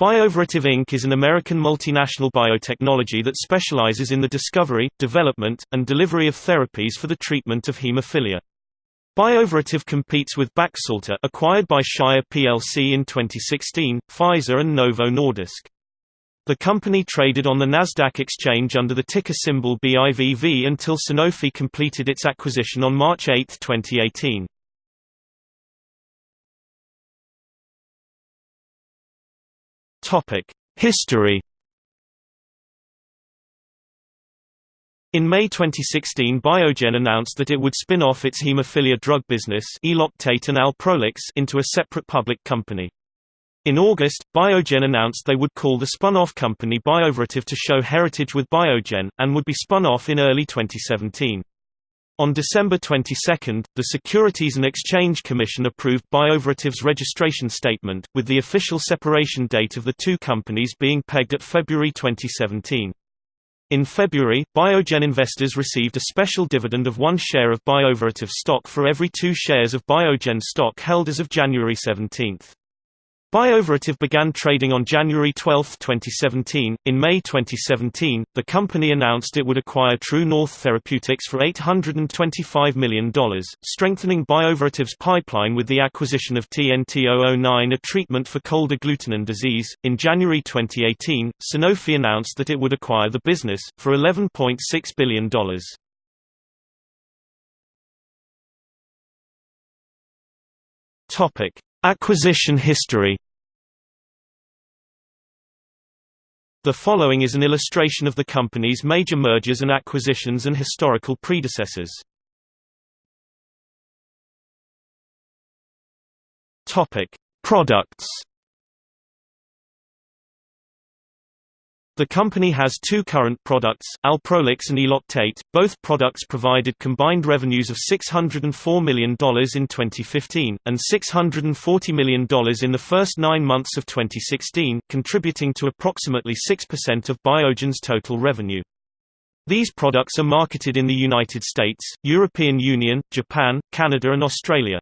Bioverativ Inc. is an American multinational biotechnology that specializes in the discovery, development, and delivery of therapies for the treatment of hemophilia. Bioverativ competes with Baxalta acquired by Shire plc in 2016, Pfizer and Novo Nordisk. The company traded on the Nasdaq exchange under the ticker symbol BIVV until Sanofi completed its acquisition on March 8, 2018. History In May 2016 Biogen announced that it would spin off its hemophilia drug business Eloctate and Alprolix into a separate public company. In August, Biogen announced they would call the spun-off company Bioverativ to show heritage with Biogen, and would be spun off in early 2017. On December 22, the Securities and Exchange Commission approved Bioverativ's registration statement, with the official separation date of the two companies being pegged at February 2017. In February, Biogen investors received a special dividend of one share of Bioverativ stock for every two shares of Biogen stock held as of January 17. Bioverativ began trading on January 12, 2017. In May 2017, the company announced it would acquire True North Therapeutics for $825 million, strengthening Bioverativ's pipeline with the acquisition of TNT-009, a treatment for cold agglutinin disease. In January 2018, Sanofi announced that it would acquire the business, for $11.6 billion. Topic. Acquisition history The following is an illustration of the company's major mergers and acquisitions and historical predecessors. Topic: Products The company has two current products, Alprolix and Eloctate. Both products provided combined revenues of $604 million in 2015, and $640 million in the first nine months of 2016, contributing to approximately 6% of Biogen's total revenue. These products are marketed in the United States, European Union, Japan, Canada and Australia.